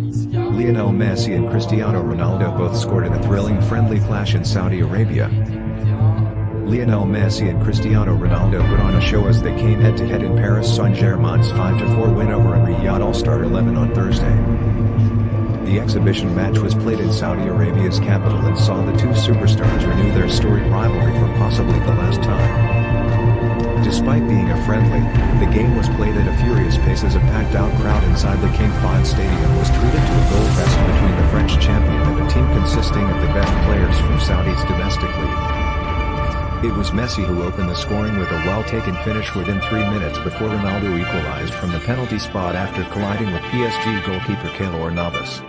Lionel Messi and Cristiano Ronaldo both scored in a thrilling friendly clash in Saudi Arabia. Lionel Messi and Cristiano Ronaldo put on a show as they came head-to-head in Paris Saint-Germain's 5-4 win over a Riyadh All-Star 11 on Thursday. The exhibition match was played in Saudi Arabia's capital and saw the two superstars renew their storied rivalry for possibly the last time. Despite being a friendly, the game was played at a furious pace as a packed-out crowd inside the King Fahd Stadium was consisting of the best players from Saudi's domestic league. It was Messi who opened the scoring with a well-taken finish within three minutes before Ronaldo equalized from the penalty spot after colliding with PSG goalkeeper Keylor Navas.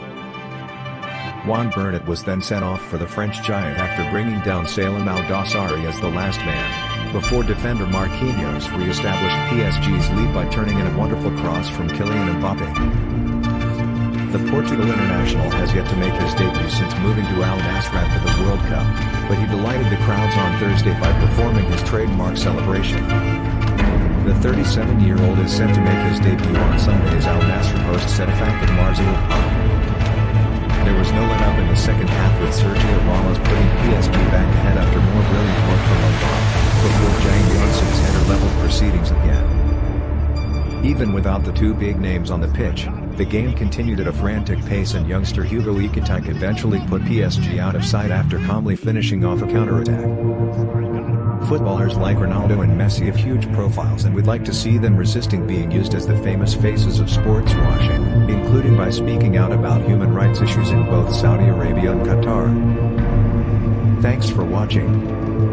Juan Bernat was then sent off for the French giant after bringing down Salem Al-Dossari as the last man, before defender Marquinhos re-established PSG's lead by turning in a wonderful cross from Kylian Mbappe. The Portugal international has yet to make his debut since moving to Al Nassr for the World Cup, but he delighted the crowds on Thursday by performing his trademark celebration. The 37-year-old is set to make his debut on Sunday as Al Nassr hosts Ettifaq and Mrsool Park. There was no let-up in the second half with Sergio Ramos putting PSG back ahead after more brilliant work from Mbappe, before Jang Hyun-soo's header leveled proceedings again. Even without the two big names on the pitch, the game continued at a frantic pace and youngster Hugo Ekitike eventually put PSG out of sight after calmly finishing off a counterattack. Footballers like Ronaldo and Messi have huge profiles and would like to see them resisting being used as the famous faces of sports washing, including by speaking out about human rights issues in both Saudi Arabia and Qatar. Thanks for watching.